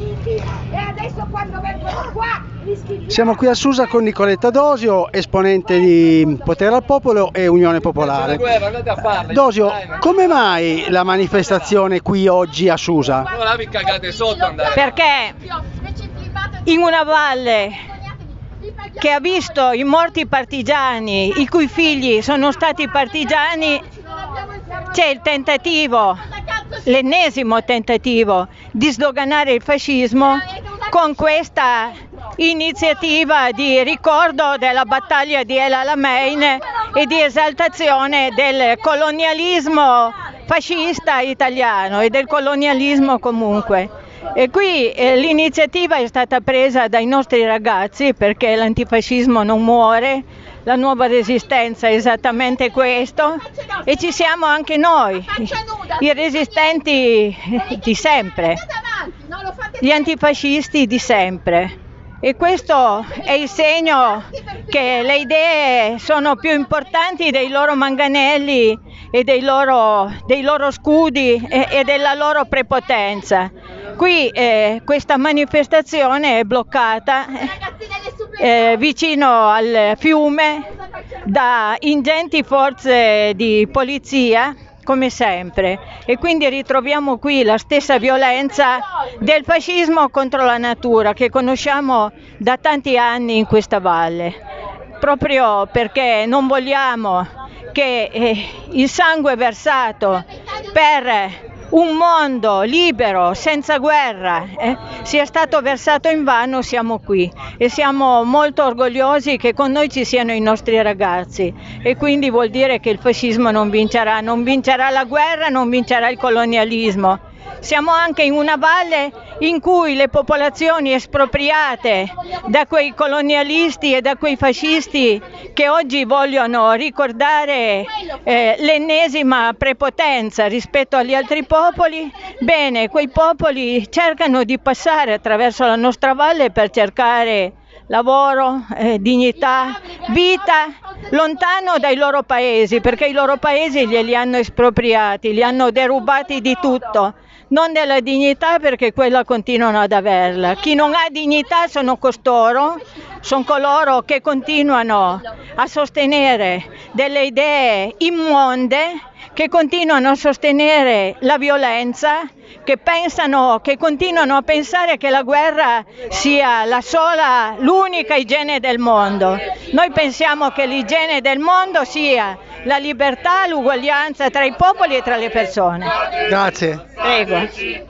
e adesso quando vengono qua rischi di... Siamo qui a Susa con Nicoletta Dosio, esponente di Potere al Popolo e Unione Popolare. Dosio, come mai la manifestazione qui oggi a Susa? Ora vi cagate sotto andare. perché in una valle che ha visto i morti partigiani, i cui figli sono stati partigiani, c'è il tentativo, l'ennesimo tentativo di sdoganare il fascismo con questa iniziativa di ricordo della battaglia di El Alamein e di esaltazione del colonialismo fascista italiano e del colonialismo comunque. E qui eh, l'iniziativa è stata presa dai nostri ragazzi perché l'antifascismo non muore, la nuova resistenza è esattamente questo e ci siamo anche noi, i resistenti di sempre, gli antifascisti di sempre. E questo è il segno che le idee sono più importanti dei loro manganelli e dei loro, dei loro scudi e, e della loro prepotenza. Qui eh, questa manifestazione è bloccata eh, vicino al fiume da ingenti forze di polizia come sempre. E quindi ritroviamo qui la stessa violenza del fascismo contro la natura che conosciamo da tanti anni in questa valle. Proprio perché non vogliamo che eh, il sangue versato per un mondo libero, senza guerra, eh, sia stato versato in vano, siamo qui. E siamo molto orgogliosi che con noi ci siano i nostri ragazzi. E quindi vuol dire che il fascismo non vincerà, non vincerà la guerra, non vincerà il colonialismo. Siamo anche in una valle in cui le popolazioni espropriate da quei colonialisti e da quei fascisti che oggi vogliono ricordare eh, l'ennesima prepotenza rispetto agli altri popoli, bene, quei popoli cercano di passare attraverso la nostra valle per cercare lavoro, eh, dignità, vita lontano dai loro paesi, perché i loro paesi glieli hanno espropriati, li hanno derubati di tutto non della dignità perché quella continuano ad averla. Chi non ha dignità sono costoro, sono coloro che continuano a sostenere delle idee immonde, che continuano a sostenere la violenza, che pensano, che continuano a pensare che la guerra sia la sola, l'unica igiene del mondo. Noi pensiamo che l'igiene del mondo sia la libertà, l'uguaglianza tra i popoli e tra le persone. Grazie. Prego.